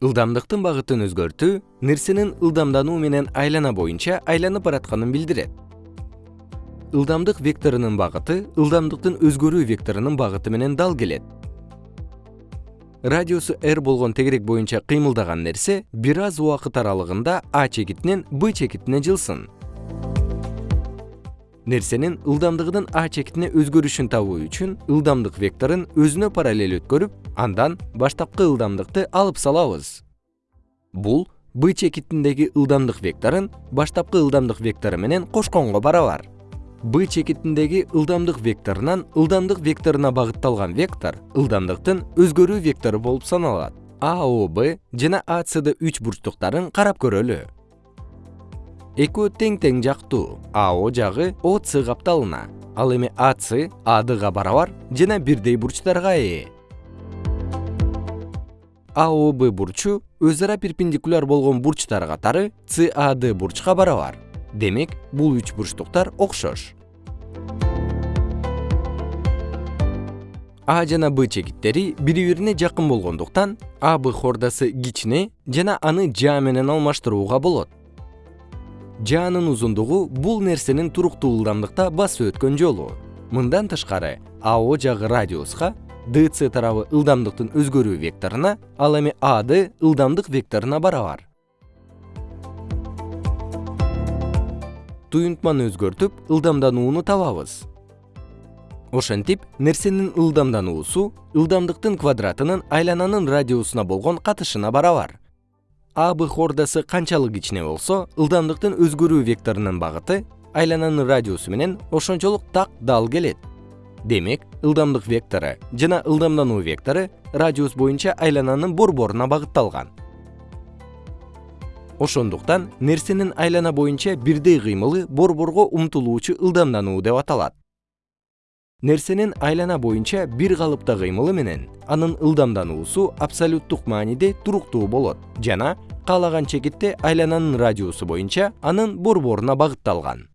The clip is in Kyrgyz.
ылдамдыктын багытын өзгөртүү нерсенин ылдамдануу менен айлана боюнча айланып баратканын билдирет. Ылдамдык векторунун багыты ылдамдыктын өзгөрүү векторунун багыты менен дал келет. Радиусу r болгон тегерек боюнча кыймылдаган нерсе бир аз убакыт аралыгында а чекитинен б чекитине жылсын нерсенин ылдамдыгынын а чекитине өзгөрүшүн табуу үчүн ылдамдык векторун өзүнө параллель өткөрүп андан баштапкы ылдамдыкты алып салабыз. Бул б чекитиндеги ылдамдык векторун баштапкы ылдамдык вектору менен кошконго барабар. Б чекитиндеги ылдамдык векторунан ылдамдык векторуна багытталган вектор ылдамдыктын өзгөрүү вектору болуп саналат. Аоб жана acд үч бурчтуктарын карап көрөлү экөө тең тең жактуу. Ао жагы оц капталына. Ал эми ац адга барабар жана бирдей бурчтарга ээ. Аоб бурчу өз ара перпендикуляр болгон бурчтар катары cad бурчка барабар. Демек бул үч бурчтуктар окшош. А жана б чекиттери бири бирине жакын болгондуктан аб хордасы кичине жана аны жа менен алмаштырууга болот жаанын узундугу бул нерсенин туруктуу ылдамдыкта басып өткөн жолу. Мындан тышкары ао жагы радиуска dc тарабы ылдамдыктын өзгөрүү векторуна ал эми ад ылдамдык векторуна барабар. Туюнтманы өзгөртүп ылдамданууну табабыз. Ошентип нерсенин ылдамдануусу ылдамдыктын квадратынын айлананын радиусуна болгон катышына барабар аб хордасы канчалык кичине болсо ылдамдыктын өзгөрүү векторунун багыты айлананын радиусу менен ошончолук так дал келет. Демек ылдамдык вектору жана ылдамдануу вектору радиус боюнча айлананын борборуна багытталган. Ошондуктан нерсенин айлана боюнча бирдей кыймылы борборго умтулуучу ылдамдануу деп аталат нерсенин айлана боюнча бир калыпта кыймылы менен анын ылдамдануусу абсолюттук мааниде туруктуу болот. Жана каалаган чекитте айлананын радиусу боюнча анын борборуна багытталган